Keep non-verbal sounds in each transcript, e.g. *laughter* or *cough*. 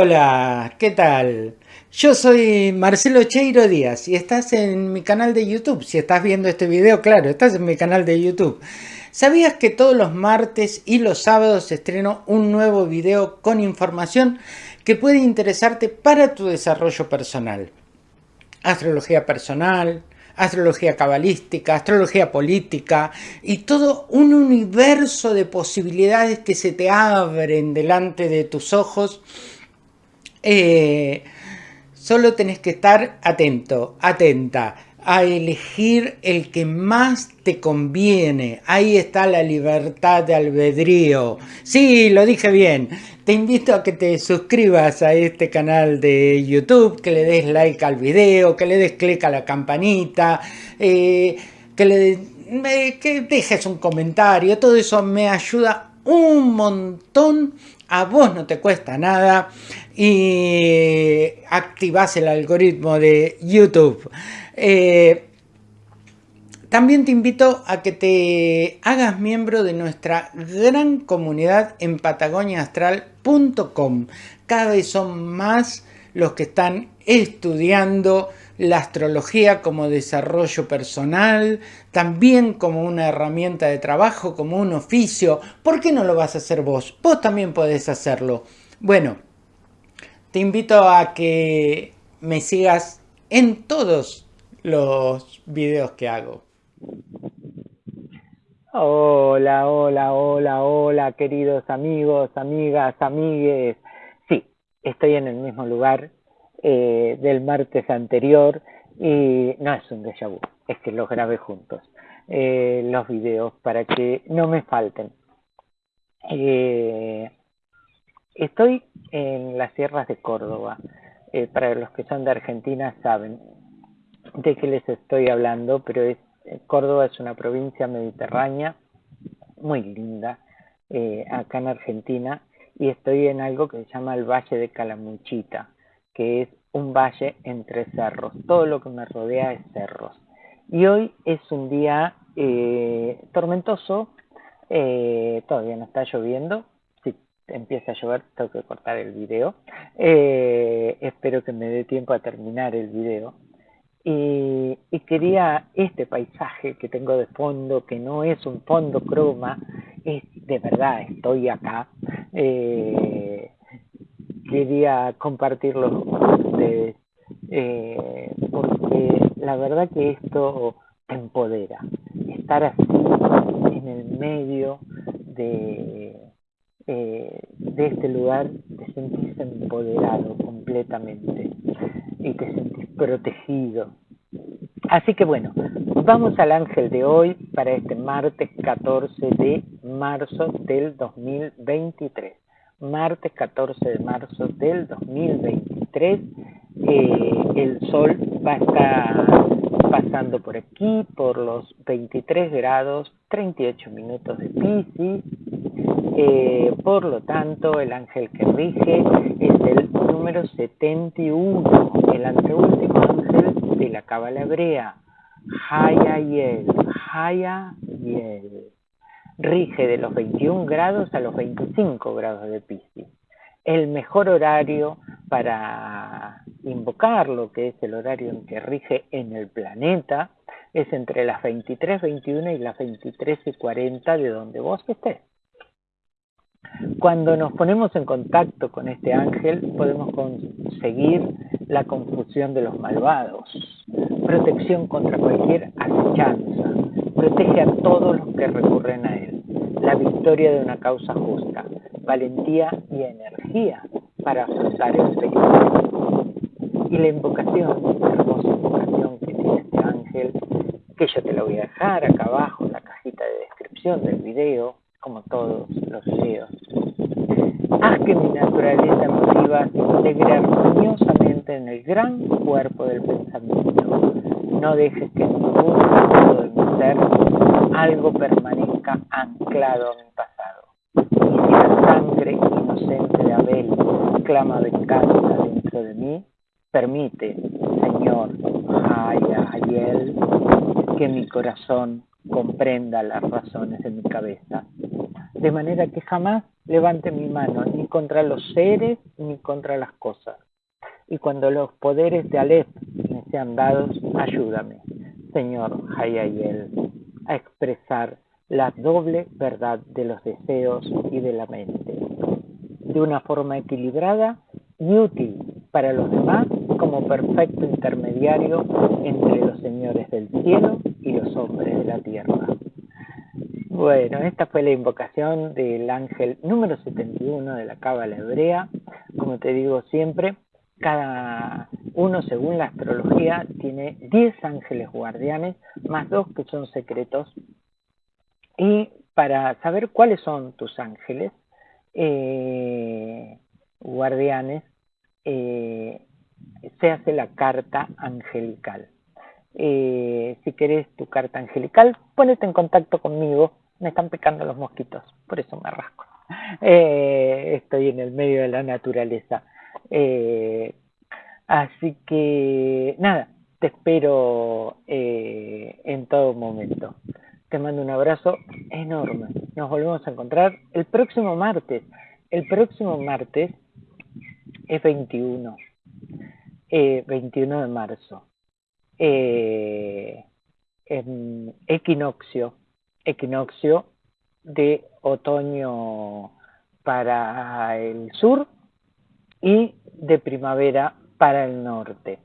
Hola, ¿qué tal? Yo soy Marcelo Cheiro Díaz y estás en mi canal de YouTube. Si estás viendo este video, claro, estás en mi canal de YouTube. ¿Sabías que todos los martes y los sábados estreno un nuevo video con información que puede interesarte para tu desarrollo personal? Astrología personal, astrología cabalística, astrología política y todo un universo de posibilidades que se te abren delante de tus ojos. Eh, solo tenés que estar atento, atenta a elegir el que más te conviene. Ahí está la libertad de albedrío. Sí, lo dije bien. Te invito a que te suscribas a este canal de YouTube, que le des like al video, que le des clic a la campanita, eh, que le que dejes un comentario. Todo eso me ayuda un montón. A vos no te cuesta nada y activas el algoritmo de YouTube. Eh, también te invito a que te hagas miembro de nuestra gran comunidad en patagoniaastral.com. Cada vez son más los que están estudiando la astrología como desarrollo personal, también como una herramienta de trabajo, como un oficio. ¿Por qué no lo vas a hacer vos? Vos también podés hacerlo. Bueno, te invito a que me sigas en todos los videos que hago. Hola, hola, hola, hola, queridos amigos, amigas, amigues. Sí, estoy en el mismo lugar eh, del martes anterior y no es un déjà vu, es que los grabé juntos, eh, los videos, para que no me falten. Eh, estoy en las sierras de Córdoba. para los que son de Argentina saben, de qué les estoy hablando, pero es, eh, Córdoba es una provincia mediterránea muy linda eh, acá en Argentina y estoy en algo que se llama el Valle de Calamuchita, que es un valle entre cerros. Todo lo que me rodea es cerros. Y hoy es un día eh, tormentoso, todavía no está lloviendo, si empieza a llover tengo que cortar el video. espero que me dé tiempo a terminar el video y, quería este paisaje que tengo de fondo, que no es un fondo croma, es de verdad, estoy acá. Eh, quería compartirlo con ustedes, eh, porque la verdad que esto empodera. Estar así en el medio de, eh, de este lugar, te sentís empoderado completamente y te sentís protegido. Así que bueno, vamos al ángel de hoy para este martes 14 de marzo del 2023. Martes 14 de marzo del 2023, eh, el sol va a estar pasando por aquí por los 23 grados 38 minutos de Pisces. Eh, por lo tanto, el ángel que rige es el número 71, el anteúltimo ángel de la Cábala hebrea, Hayayel, Hayayel. Rige de los 21 grados a los 25 grados de Piscis. El mejor horario para invocar lo que es el horario en que rige en el planeta es entre las 23.21 y las 23.40 de donde vos estés. Cuando nos ponemos en contacto con este ángel, podemos conseguir la confusión de los malvados, protección contra cualquier acechanza, protege a todos los que recurren a él, la victoria de una causa justa, valentía y energía para afrontar el peligro. Y la invocación, la hermosa invocación que tiene este ángel, que yo te lo voy a dejar acá abajo en la cajita de descripción del video, como todos los videos. Haz que mi naturaleza emotiva se integre armoniosamente en el gran cuerpo del pensamiento. No dejes que en algo permanezca anclado a mi pasado. Y si la sangre inocente de Abel clama venganza dentro de mí, permite, Señor, que mi corazón comprenda las razones de mi cabeza de manera que jamás levante mi mano ni contra los seres ni contra las cosas. Y cuando los poderes de Aleph me sean dados, ayúdame, Señor Hayayel, a expresar la doble verdad de los deseos y de la mente, de una forma equilibrada y útil para los demás como perfecto intermediario entre los señores del cielo y los hombres de la tierra. Bueno, esta fue la invocación del ángel número 71 de la Cábala Hebrea. Como te digo siempre, cada uno según la astrología tiene 10 ángeles guardianes, más dos que son secretos. Y para saber cuáles son tus ángeles eh, guardianes, eh, se hace la carta angelical. Eh, si querés tu carta angelical, ponete en contacto conmigo me están picando los mosquitos, por eso me rasco. *laughs* Estoy en el medio de la naturaleza. Así que nada, te espero eh, en todo momento. Te mando un abrazo enorme. Nos volvemos a encontrar el próximo martes. El próximo martes es 21. 21 de marzo. equinoccio equinoccio de otoño para el sur y de primavera para el norte.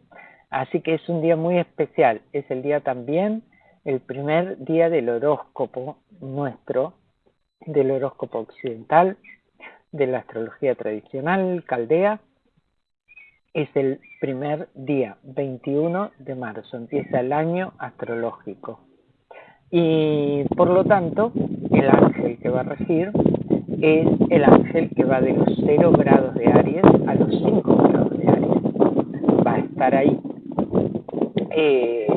Así que es un día muy especial. Es el día también, el primer día del horóscopo nuestro, del horóscopo occidental, de la astrología tradicional caldea. Es el primer día, 21 de marzo, empieza el año astrológico. Y por lo tanto, el ángel que va a regir es el ángel que va de los 0 grados de Aries a los 5 grados de Aries. Va a estar ahí. Eh,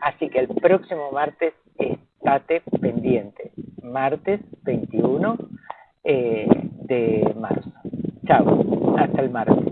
así que el próximo martes estate pendiente. Martes 21 eh, de marzo. Chao. Hasta el martes.